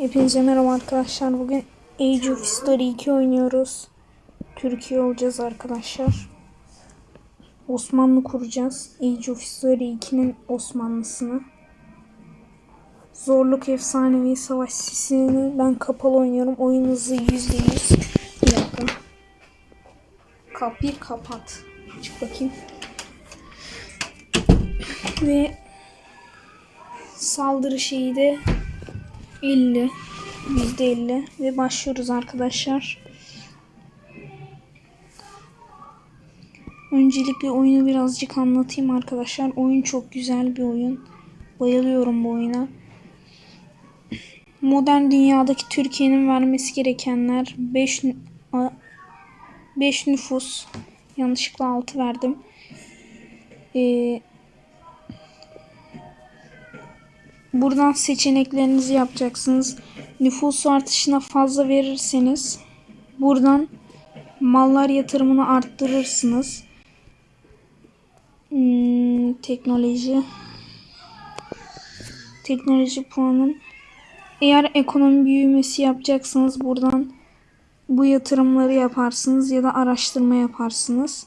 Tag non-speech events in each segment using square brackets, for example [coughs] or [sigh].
Hepinize merhaba arkadaşlar. Bugün Age of History 2 oynuyoruz. Türkiye olacağız arkadaşlar. Osmanlı kuracağız. Age of History 2'nin Osmanlısını. Zorluk efsanevi savaş sisini ben kapalı oynuyorum. Oyun hızı %100. Bir. Kapıyı kapat. Çık bakayım. Ve saldırı şeyi de 50 %50 ve başlıyoruz arkadaşlar. Öncelikle oyunu birazcık anlatayım arkadaşlar. Oyun çok güzel bir oyun. Bayılıyorum bu oyuna. Modern dünyadaki Türkiye'nin vermesi gerekenler 5 5 nüfus. Yanlışlıkla 6 verdim. Ee, Buradan seçeneklerinizi yapacaksınız. Nüfus artışına fazla verirseniz buradan mallar yatırımını arttırırsınız. Hmm, teknoloji teknoloji puanım. Eğer ekonomi büyümesi yapacaksanız buradan bu yatırımları yaparsınız ya da araştırma yaparsınız.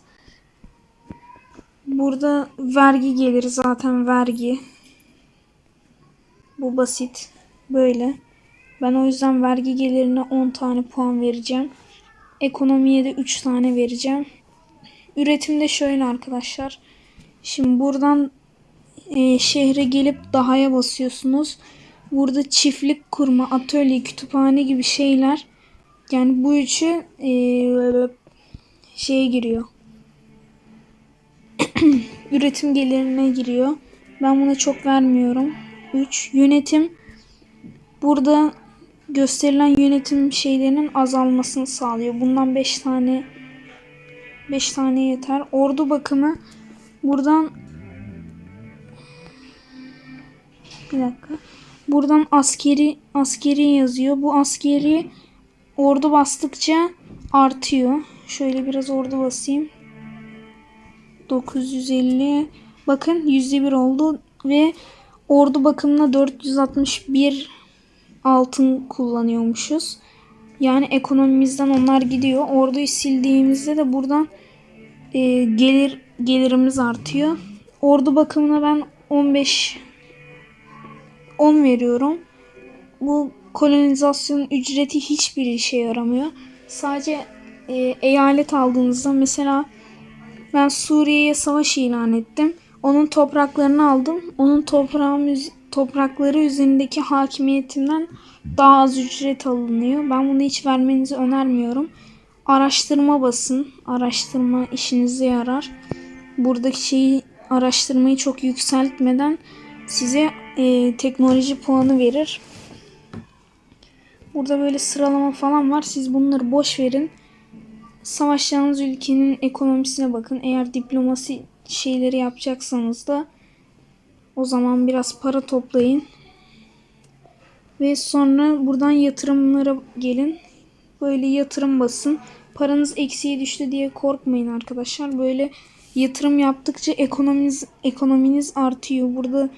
Burada vergi gelir zaten vergi. Bu basit. Böyle. Ben o yüzden vergi gelirine 10 tane puan vereceğim. Ekonomiye de 3 tane vereceğim. Üretimde şöyle arkadaşlar. Şimdi buradan e, şehre gelip dahaya basıyorsunuz. Burada çiftlik kurma, atölye, kütüphane gibi şeyler. Yani bu üçü e, şeye giriyor. [clears throat] Üretim gelirine giriyor. Ben buna çok vermiyorum. 3. Yönetim. Burada gösterilen yönetim şeylerinin azalmasını sağlıyor. Bundan 5 tane 5 tane yeter. Ordu bakımı buradan bir dakika. Buradan askeri askeri yazıyor. Bu askeri ordu bastıkça artıyor. Şöyle biraz ordu basayım. 950 bakın %1 oldu ve ordu bakımına 461 altın kullanıyormuşuz. Yani ekonomimizden onlar gidiyor. Orduyu sildiğimizde de buradan e, gelir gelirimiz artıyor. Ordu bakımına ben 15 10 veriyorum. Bu kolonizasyon ücreti hiçbir işe yaramıyor. Sadece e, eyalet aldığınızda mesela ben Suriye'ye savaş ilan ettim. Onun topraklarını aldım. Onun toprağım, toprakları üzerindeki hakimiyetimden daha az ücret alınıyor. Ben bunu hiç vermenizi önermiyorum. Araştırma basın. Araştırma işinize yarar. Buradaki şeyi araştırmayı çok yükseltmeden size e, teknoloji puanı verir. Burada böyle sıralama falan var. Siz bunları boş verin. Savaşacağınız ülkenin ekonomisine bakın. Eğer diplomasi şeyleri yapacaksanız da o zaman biraz para toplayın. Ve sonra buradan yatırımlara gelin. Böyle yatırım basın. Paranız eksiye düştü diye korkmayın arkadaşlar. Böyle yatırım yaptıkça ekonominiz ekonominiz artıyor. Burada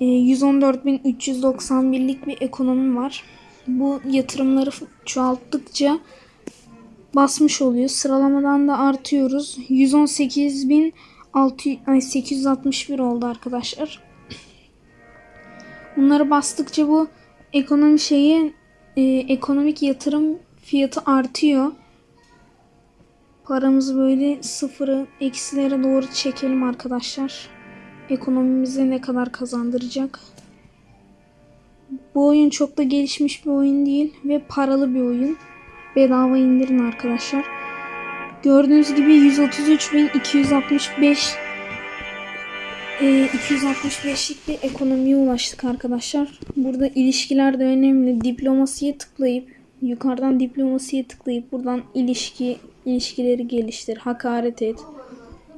e, 114.391'lik bir ekonomi var. Bu yatırımları çoğalttıkça basmış oluyor. Sıralamadan da artıyoruz. 118.000 6, ay 861 oldu arkadaşlar. Bunları bastıkça bu ekonomi şeyi e, ekonomik yatırım fiyatı artıyor. Paramızı böyle sıfırı eksilere doğru çekelim arkadaşlar. Ekonomimize ne kadar kazandıracak. Bu oyun çok da gelişmiş bir oyun değil ve paralı bir oyun. Bedava indirin arkadaşlar. Gördüğünüz gibi 133.265 e, 265'lik bir ekonomiye ulaştık arkadaşlar. Burada ilişkiler de önemli. Diplomasiye tıklayıp yukarıdan diplomasiye tıklayıp buradan ilişki ilişkileri geliştir, hakaret et,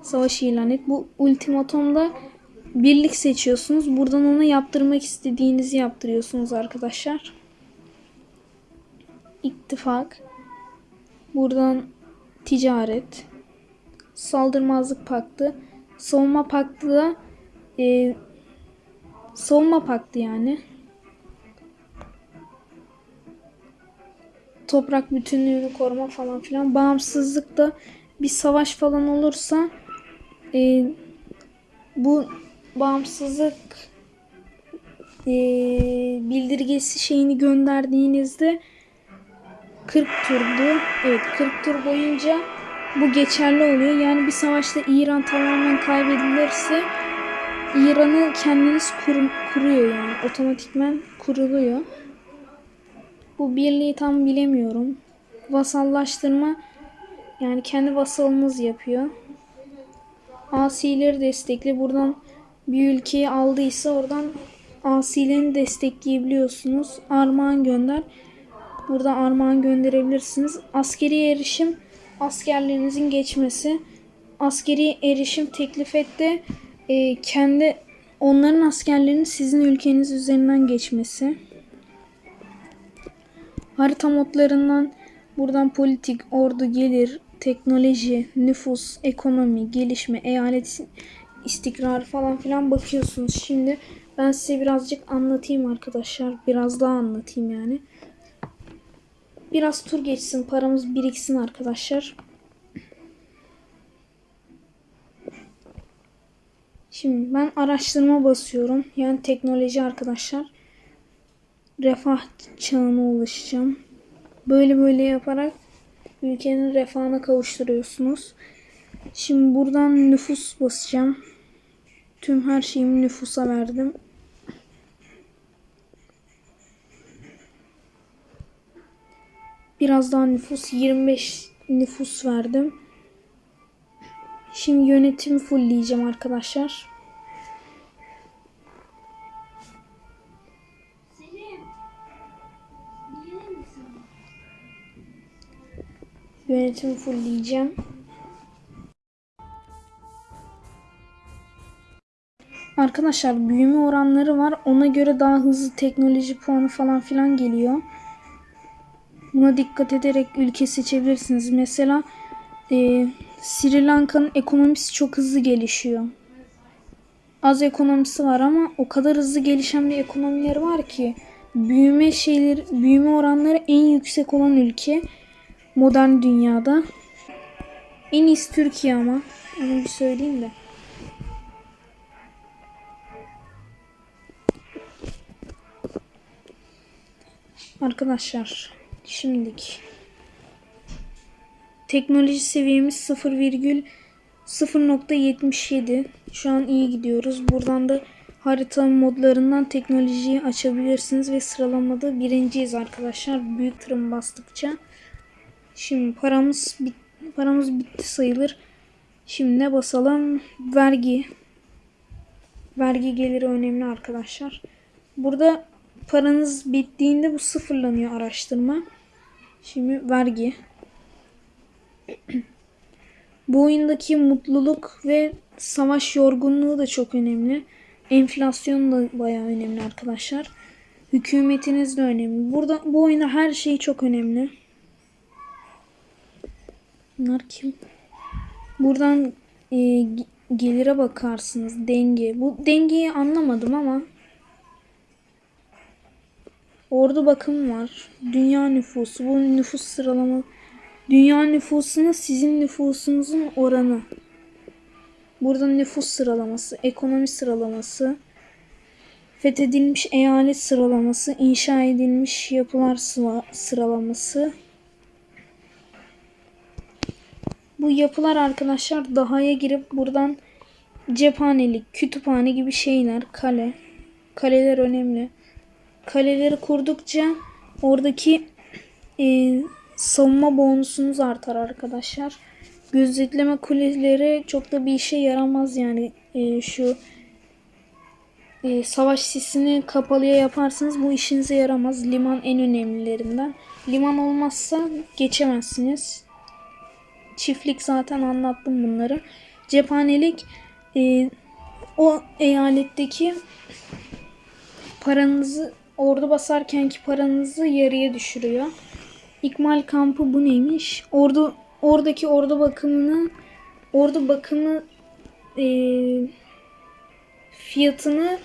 savaş ilan et. Bu ultimatomda birlik seçiyorsunuz. Buradan ona yaptırmak istediğinizi yaptırıyorsunuz arkadaşlar. İttifak. Buradan ticaret, saldırmazlık paktı, savunma paktı da e, savunma paktı yani. toprak bütünlüğünü koruma falan filan. Bağımsızlıkta bir savaş falan olursa e, bu bağımsızlık e, bildirgesi şeyini gönderdiğinizde 40 turdu. Evet 40 tur boyunca bu geçerli oluyor. Yani bir savaşta İran tamamen kaybedilirse İran'ı kendiniz kur, kuruyor yani. Otomatikmen kuruluyor. Bu birliği tam bilemiyorum. Vasallaştırma yani kendi vasalınız yapıyor. Asileri destekli. Buradan bir ülkeyi aldıysa oradan asilerini destekleyebiliyorsunuz. Armağan gönder. Burada armağan gönderebilirsiniz. Askeri erişim askerlerinizin geçmesi. Askeri erişim teklif etti. E, kendi onların askerlerinin sizin ülkeniz üzerinden geçmesi. Harita modlarından buradan politik, ordu, gelir, teknoloji, nüfus, ekonomi, gelişme, eyalet istikrar falan filan bakıyorsunuz. Şimdi ben size birazcık anlatayım arkadaşlar. Biraz daha anlatayım yani. Biraz tur geçsin, paramız biriksin arkadaşlar. Şimdi ben araştırma basıyorum. Yani teknoloji arkadaşlar. Refah çağına ulaşacağım. Böyle böyle yaparak ülkenin refahına kavuşturuyorsunuz. Şimdi buradan nüfus basacağım. Tüm her şeyimi nüfusa verdim. Biraz daha nüfus 25 nüfus verdim. Şimdi yönetimi fullleyeceğim arkadaşlar. Yönetimi fullleyeceğim. Arkadaşlar büyüme oranları var. Ona göre daha hızlı teknoloji puanı falan filan geliyor. Buna dikkat ederek ülke seçebilirsiniz. Mesela e, Sri Lanka'nın ekonomisi çok hızlı gelişiyor. Az ekonomisi var ama o kadar hızlı gelişen bir ekonomileri var ki büyüme şeyleri, büyüme oranları en yüksek olan ülke modern dünyada. En iyisi Türkiye ama. Onu bir söyleyeyim de. Arkadaşlar şimdilik teknoloji seviyemiz 0,0.77 şu an iyi gidiyoruz. Buradan da harita modlarından teknolojiyi açabilirsiniz ve sıralamada birinciyiz arkadaşlar. Büyük tırım bastıkça. Şimdi paramız bit paramız bitti sayılır. Şimdi ne basalım? Vergi. Vergi geliri önemli arkadaşlar. Burada paranız bittiğinde bu sıfırlanıyor araştırma. Şimdi vergi. [clears throat] bu oyundaki mutluluk ve savaş yorgunluğu da çok önemli. Enflasyon da bayağı önemli arkadaşlar. Hükümetiniz de önemli. Burada bu oyunda her şey çok önemli. Bunlar kim? Buradan e, gelire bakarsınız. Denge. Bu dengeyi anlamadım ama Ordu bakım var. Dünya nüfusu. Bu nüfus sıralama. Dünya nüfusuna sizin nüfusunuzun oranı. Burada nüfus sıralaması, ekonomi sıralaması, fethedilmiş eyalet sıralaması, inşa edilmiş yapılar sıralaması. Bu yapılar arkadaşlar dahaya girip buradan cephanelik, kütüphane gibi şeyler, kale. Kaleler önemli. Kaleleri kurdukça oradaki e, savunma bonusunuz artar arkadaşlar. Gözetleme kuleleri çok da bir işe yaramaz yani e, şu e, savaş sisini kapalıya yaparsınız bu işinize yaramaz. Liman en önemlilerinden. Liman olmazsa geçemezsiniz. Çiftlik zaten anlattım bunları. Cephanelik e, o eyaletteki paranızı ordu basarkenki paranızı yarıya düşürüyor. İkmal kampı bu neymiş? Ordu oradaki ordu bakımını ordu bakımı e, fiyatını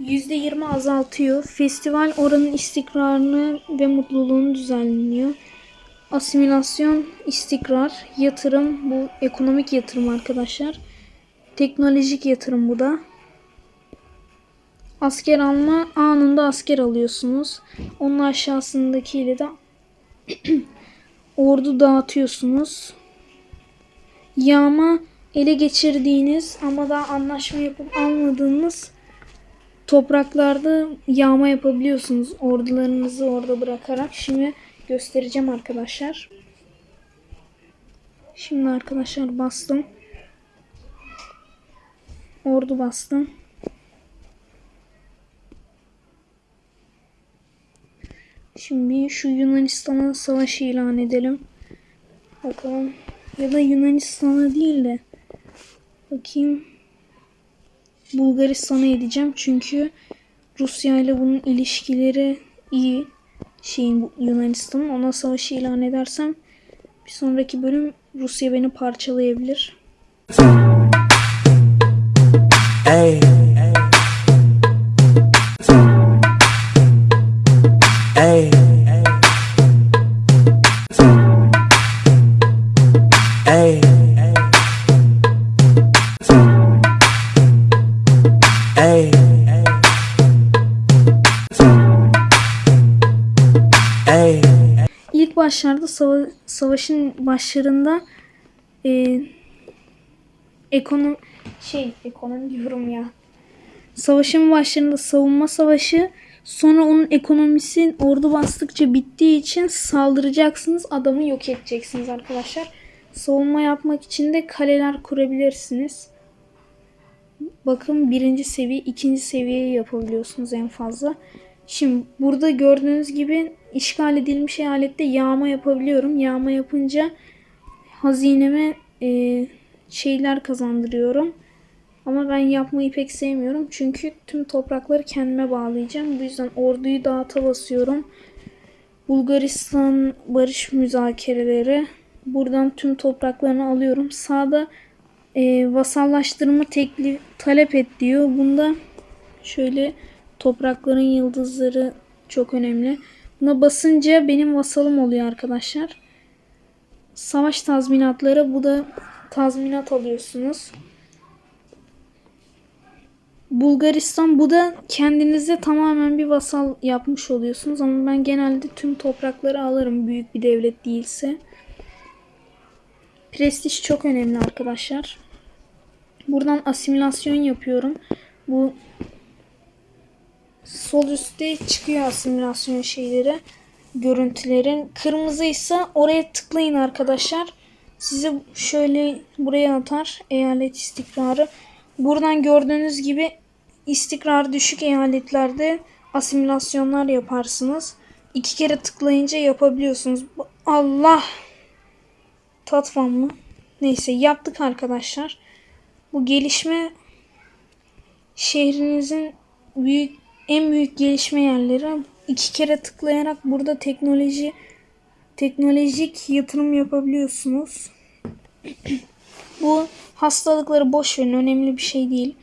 %20 azaltıyor. Festival oranın istikrarını ve mutluluğunu düzenliyor. asimilasyon, istikrar, yatırım bu ekonomik yatırım arkadaşlar. Teknolojik yatırım bu da. Asker alma anında asker alıyorsunuz. Onun aşağısındakiyle de [clears throat] ordu dağıtıyorsunuz. Yağma ele geçirdiğiniz ama daha anlaşma yapıp almadığınız topraklarda yağma yapabiliyorsunuz. Ordularınızı orada bırakarak. Şimdi göstereceğim arkadaşlar. Şimdi arkadaşlar bastım. Ordu bastım. Şimdi şu Yunanistan'a savaş ilan edelim. Bakalım. Ya da Yunanistan'a değil de bakayım Bulgaristan'a edeceğim. Çünkü Rusya ile bunun ilişkileri iyi. Şeyin bu Yunanistan'ın ona savaşı ilan edersem bir sonraki bölüm Rusya beni parçalayabilir. Hey. Hey. Hey. İlk başlarda sava- savaşın başlarında e, ekonomi şey ekonomi diyorum ya. Savaşın başlarında savunma savaşı sonra onun ekonomisi ordu bastıkça bittiği için saldıracaksınız adamı yok edeceksiniz arkadaşlar. Savunma yapmak için de kaleler kurabilirsiniz. Bakın birinci seviye, ikinci seviyeyi yapabiliyorsunuz en fazla. Şimdi burada gördüğünüz gibi işgal edilmiş eyalette yağma yapabiliyorum. Yağma yapınca hazineme e, şeyler kazandırıyorum. Ama ben yapmayı pek sevmiyorum. Çünkü tüm toprakları kendime bağlayacağım. Bu yüzden orduyu dağıta basıyorum. Bulgaristan barış müzakereleri. Buradan tüm topraklarını alıyorum. Sağda e, vasallaştırma teklif talep et diyor. Bunda şöyle toprakların yıldızları çok önemli. Buna basınca benim vasalım oluyor arkadaşlar. Savaş tazminatları bu da tazminat alıyorsunuz. Bulgaristan bu da kendinize tamamen bir vasal yapmış oluyorsunuz ama ben genelde tüm toprakları alırım büyük bir devlet değilse. Prestij çok önemli arkadaşlar. Buradan asimilasyon yapıyorum. Bu sol üstte çıkıyor asimilasyon şeyleri, görüntülerin. Kırmızıysa oraya tıklayın arkadaşlar. Sizi şöyle buraya atar eyalet istikrarı. Buradan gördüğünüz gibi istikrar düşük eyaletlerde asimilasyonlar yaparsınız. İki kere tıklayınca yapabiliyorsunuz. Allah! Tatvan mı? Neyse yaptık arkadaşlar. Bu gelişme şehrinizin büyük en büyük gelişme yerleri. İki kere tıklayarak burada teknoloji teknolojik yatırım yapabiliyorsunuz. [clears throat] Bu hastalıkları boş verin önemli bir şey değil.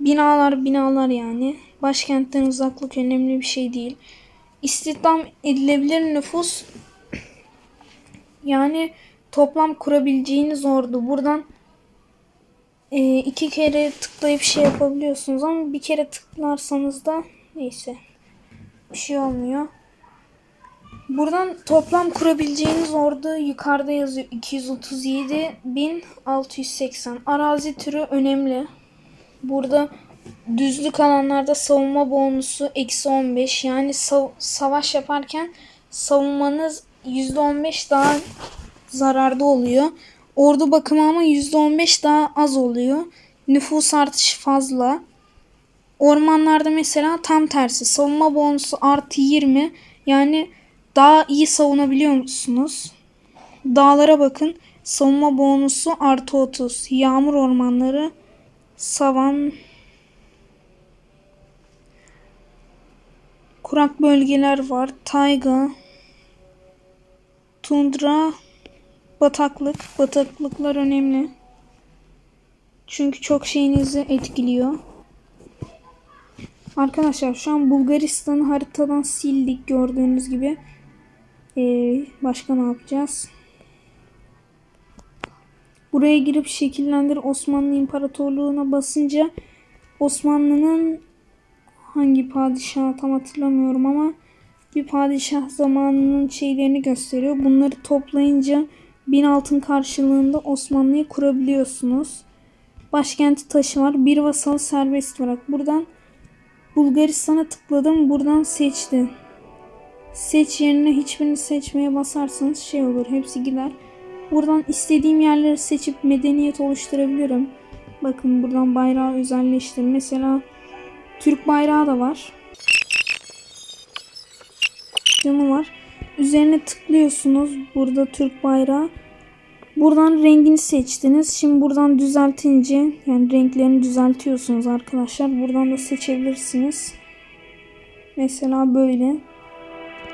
Binalar binalar yani. Başkentten uzaklık önemli bir şey değil. İstihdam edilebilir nüfus [clears throat] yani toplam kurabileceğiniz ordu. Buradan e, iki kere tıklayıp şey yapabiliyorsunuz ama bir kere tıklarsanız da neyse bir şey olmuyor. Buradan toplam kurabileceğiniz ordu yukarıda yazıyor 237.680. Arazi türü önemli. Burada düzlük alanlarda savunma bonusu eksi 15 yani sav- savaş yaparken savunmanız %15 daha zararda oluyor. Ordu bakımı ama %15 daha az oluyor. Nüfus artışı fazla. Ormanlarda mesela tam tersi. Savunma bonusu artı 20. Yani daha iyi savunabiliyor musunuz? Dağlara bakın. Savunma bonusu artı 30. Yağmur ormanları, savan, kurak bölgeler var. Tayga, tundra, bataklık. Bataklıklar önemli. Çünkü çok şeyinizi etkiliyor. Arkadaşlar şu an Bulgaristan'ı haritadan sildik gördüğünüz gibi. Ee, başka ne yapacağız? Buraya girip şekillendir Osmanlı İmparatorluğu'na basınca Osmanlı'nın hangi padişah tam hatırlamıyorum ama bir padişah zamanının şeylerini gösteriyor. Bunları toplayınca bin altın karşılığında Osmanlı'yı kurabiliyorsunuz. Başkenti taşı var. Bir vasal serbest bırak. Buradan Bulgaristan'a tıkladım. Buradan seçti. Seç yerine hiçbirini seçmeye basarsanız şey olur. Hepsi gider. Buradan istediğim yerleri seçip medeniyet oluşturabilirim. Bakın buradan bayrağı özelleştir. Mesela Türk bayrağı da var. Camı var. Üzerine tıklıyorsunuz. Burada Türk bayrağı. Buradan rengini seçtiniz. Şimdi buradan düzeltince yani renklerini düzeltiyorsunuz arkadaşlar. Buradan da seçebilirsiniz. Mesela böyle.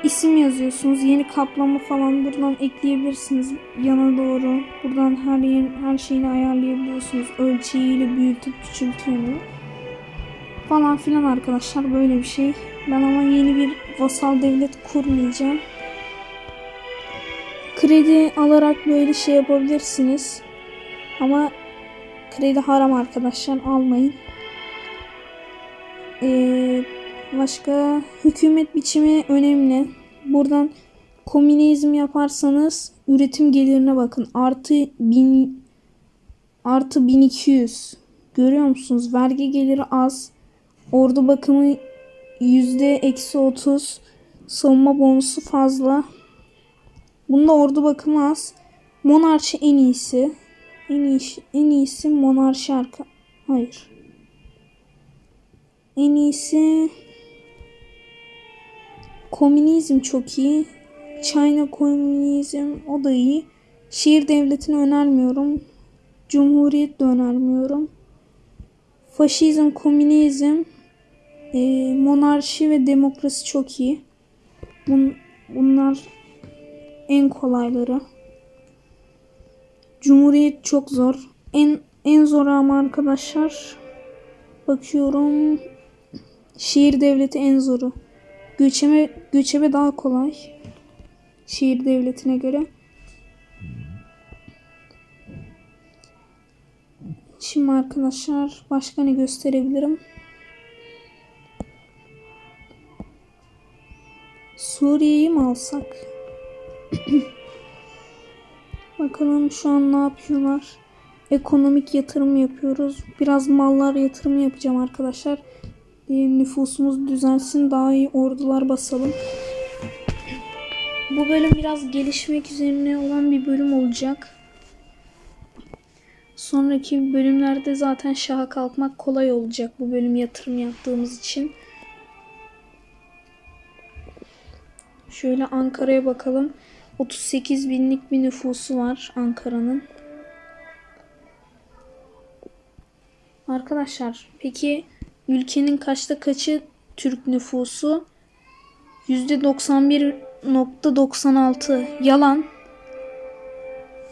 İsim yazıyorsunuz. Yeni kaplama falan buradan ekleyebilirsiniz yana doğru. Buradan her yer, her şeyini ayarlayabiliyorsunuz. Ölçeğiyle büyütüp küçültüyor falan filan arkadaşlar böyle bir şey. Ben ama yeni bir vasal devlet kurmayacağım. Kredi alarak böyle şey yapabilirsiniz. Ama kredi haram arkadaşlar almayın. Ee, başka hükümet biçimi önemli. Buradan komünizm yaparsanız üretim gelirine bakın. Artı bin artı 1200. Görüyor musunuz? Vergi geliri az. Ordu bakımı yüzde eksi 30. Savunma bonusu fazla. Bunda ordu bakımı az. Monarşi en iyisi. En iyisi, en iyisi monarşi arka. Hayır. En iyisi komünizm çok iyi. China komünizm o da iyi. Şehir devletini önermiyorum. Cumhuriyet de önermiyorum. Faşizm, komünizm, e, monarşi ve demokrasi çok iyi. Bun, bunlar en kolayları. Cumhuriyet çok zor. En en zor ama arkadaşlar bakıyorum şehir devleti en zoru. Göçebe göçebe daha kolay. Şehir devletine göre. Şimdi arkadaşlar başka ne gösterebilirim? Suriye'yi mi alsak? [coughs] Bakalım şu an ne yapıyorlar? Ekonomik yatırım yapıyoruz. Biraz mallar yatırımı yapacağım arkadaşlar. Ee, nüfusumuz düzelsin. Daha iyi ordular basalım. Bu bölüm biraz gelişmek üzerine olan bir bölüm olacak. Sonraki bölümlerde zaten şaha kalkmak kolay olacak bu bölüm yatırım yaptığımız için. Şöyle Ankara'ya bakalım. 38 binlik bir nüfusu var Ankara'nın. Arkadaşlar peki ülkenin kaçta kaçı Türk nüfusu? %91.96 yalan.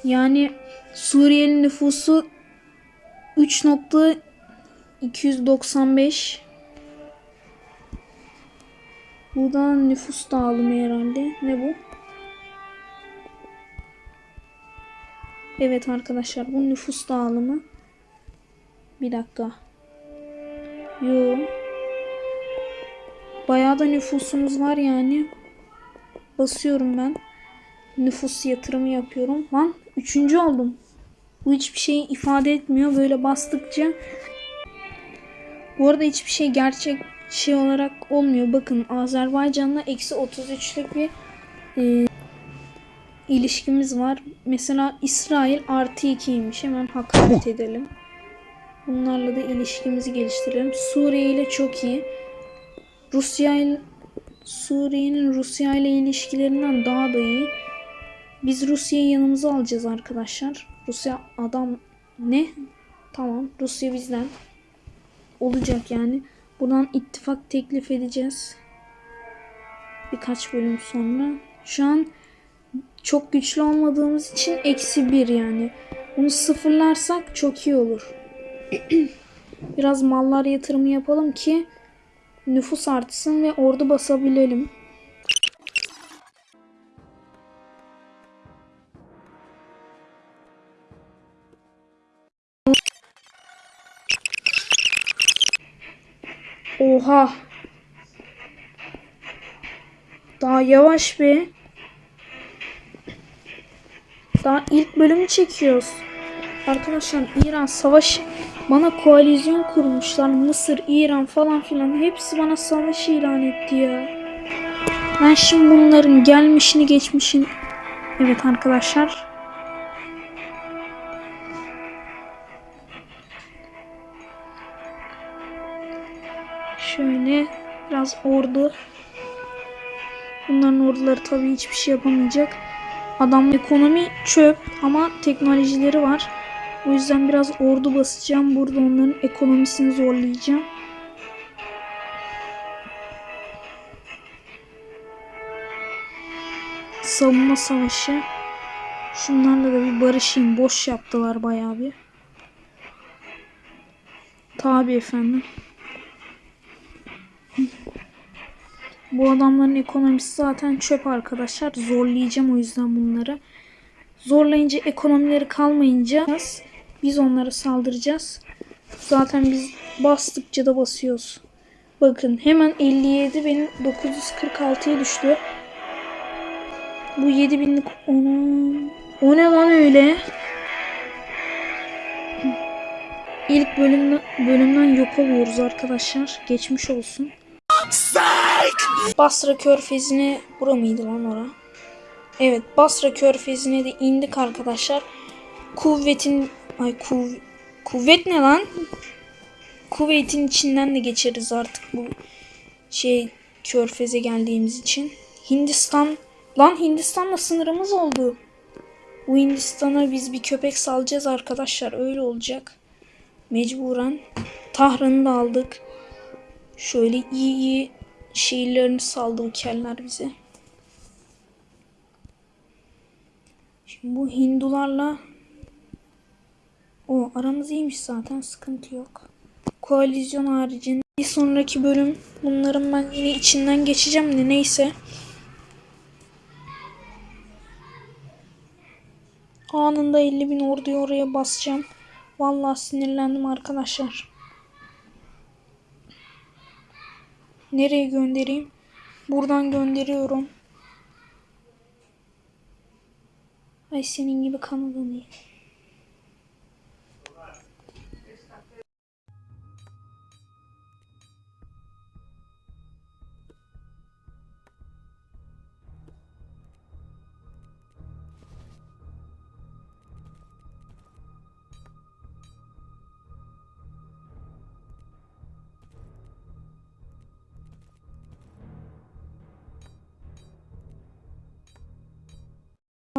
Yani Suriyeli nüfusu 3.295 Bu da nüfus dağılımı herhalde. Ne bu? Evet arkadaşlar bu nüfus dağılımı. Bir dakika. Yo. Bayağı da nüfusumuz var yani. Basıyorum ben. Nüfus yatırımı yapıyorum. Lan üçüncü oldum. Bu hiçbir şey ifade etmiyor. Böyle bastıkça. Bu arada hiçbir şey gerçek şey olarak olmuyor. Bakın Azerbaycan'la eksi 33'lük bir e, ilişkimiz var. Mesela İsrail artı 2'ymiş. Hemen hakaret edelim. Bunlarla da ilişkimizi geliştirelim. Suriye ile çok iyi. Rusya ile Suriye'nin Rusya ile ilişkilerinden daha da iyi. Biz Rusya'yı yanımıza alacağız arkadaşlar. Rusya adam ne? Tamam Rusya bizden. Olacak yani. Buradan ittifak teklif edeceğiz. Birkaç bölüm sonra. Şu an çok güçlü olmadığımız için eksi 1 yani. Bunu sıfırlarsak çok iyi olur. [clears throat] Biraz mallar yatırımı yapalım ki nüfus artsın ve ordu basabilelim. Oha. Daha yavaş be. Daha ilk bölümü çekiyoruz. Arkadaşlar İran savaş bana koalisyon kurmuşlar. Mısır, İran falan filan hepsi bana savaş ilan etti ya. Ben şimdi bunların gelmişini geçmişini Evet arkadaşlar. Şöyle biraz ordu. Bunların orduları tabii hiçbir şey yapamayacak. Adam ekonomi çöp ama teknolojileri var. O yüzden biraz ordu basacağım. Burada onların ekonomisini zorlayacağım. Savunma savaşı. Şunlarla da bir barışayım. Boş yaptılar bayağı bir. Tabi efendim. Bu adamların ekonomisi zaten çöp arkadaşlar. Zorlayacağım o yüzden bunları. Zorlayınca ekonomileri kalmayınca biz onlara saldıracağız. Zaten biz bastıkça da basıyoruz. Bakın hemen 57 benim 946'ya düştü. Bu 7000'lik onu o ne lan öyle? İlk bölümden, bölümden yok oluyoruz arkadaşlar. Geçmiş olsun. Basra Körfezi'ne bura mıydı lan ora? Evet Basra Körfezi'ne de indik arkadaşlar. Kuvvetin ay kuv, kuvvet ne lan? Kuvvetin içinden de geçeriz artık bu şey Körfez'e geldiğimiz için. Hindistan lan Hindistan'la sınırımız oldu. Bu Hindistan'a biz bir köpek salacağız arkadaşlar. Öyle olacak. Mecburen. Tahran'ı da aldık. Şöyle iyi iyi şehirlerini saldı bu keller bize. Şimdi bu Hindularla o aramız iyiymiş zaten sıkıntı yok. Koalisyon haricinde bir sonraki bölüm bunların ben yine içinden geçeceğim de neyse. Anında 50 bin orduyu oraya basacağım. Vallahi sinirlendim arkadaşlar. Nereye göndereyim? Buradan gönderiyorum. Ay senin gibi Kanada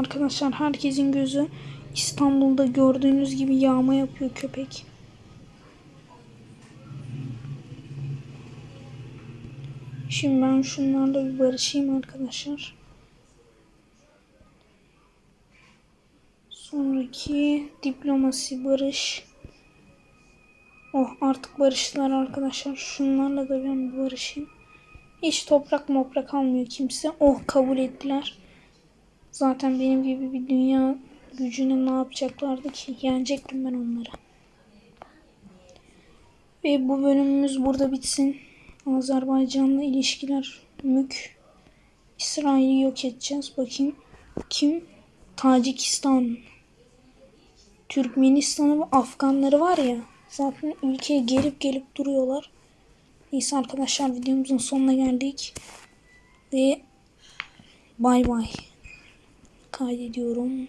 Arkadaşlar herkesin gözü İstanbul'da gördüğünüz gibi yağma yapıyor köpek. Şimdi ben şunlarla bir barışayım arkadaşlar. Sonraki diplomasi barış. Oh artık barıştılar arkadaşlar. Şunlarla da ben bir barışayım. Hiç toprak moprak almıyor kimse. Oh kabul ettiler. Zaten benim gibi bir dünya gücüne ne yapacaklardı ki? Yenecektim ben onları. Ve bu bölümümüz burada bitsin. Azerbaycan'la ilişkiler mük. İsrail'i yok edeceğiz. Bakayım. Kim? Tacikistan. Türkmenistan'ı ve Afganları var ya. Zaten ülkeye gelip gelip duruyorlar. Neyse arkadaşlar videomuzun sonuna geldik. Ve bay bay kaydediyorum.